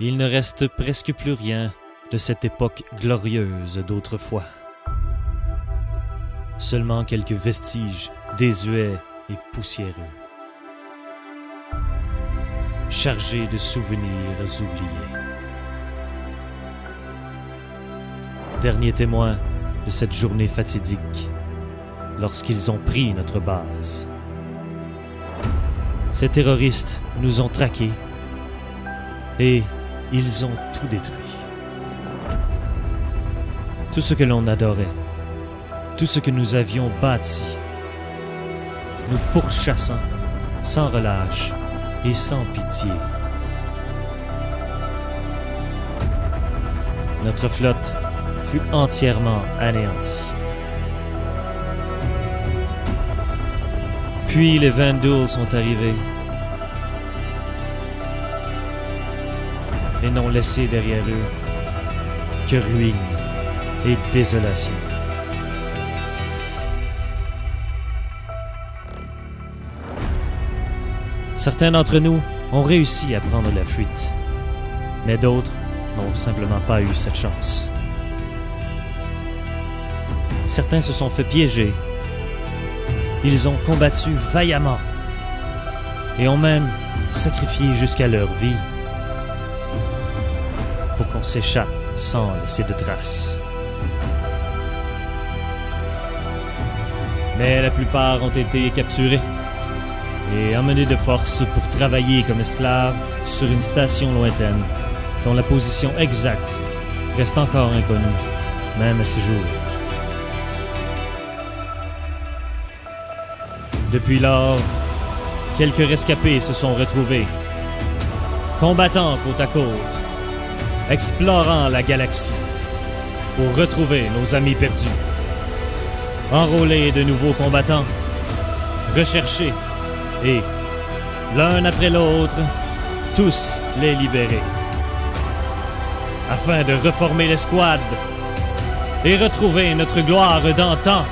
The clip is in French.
Il ne reste presque plus rien de cette époque glorieuse d'autrefois. Seulement quelques vestiges désuets et poussiéreux, chargés de souvenirs oubliés. Dernier témoin de cette journée fatidique, lorsqu'ils ont pris notre base. Ces terroristes nous ont traqués et ils ont tout détruit. Tout ce que l'on adorait, tout ce que nous avions bâti, nous pourchassant sans relâche et sans pitié. Notre flotte fut entièrement anéantie. Puis les Vandals sont arrivés et n'ont laissé derrière eux que ruine et désolation. Certains d'entre nous ont réussi à prendre la fuite, mais d'autres n'ont simplement pas eu cette chance. Certains se sont fait piéger. Ils ont combattu vaillamment et ont même sacrifié jusqu'à leur vie pour qu'on s'échappe sans laisser de traces. Mais la plupart ont été capturés et emmenés de force pour travailler comme esclaves sur une station lointaine dont la position exacte reste encore inconnue, même à ce jour. Depuis lors, quelques rescapés se sont retrouvés, combattant côte à côte, explorant la galaxie pour retrouver nos amis perdus, enrôler de nouveaux combattants, rechercher et, l'un après l'autre, tous les libérer, afin de reformer l'escouade et retrouver notre gloire d'antan.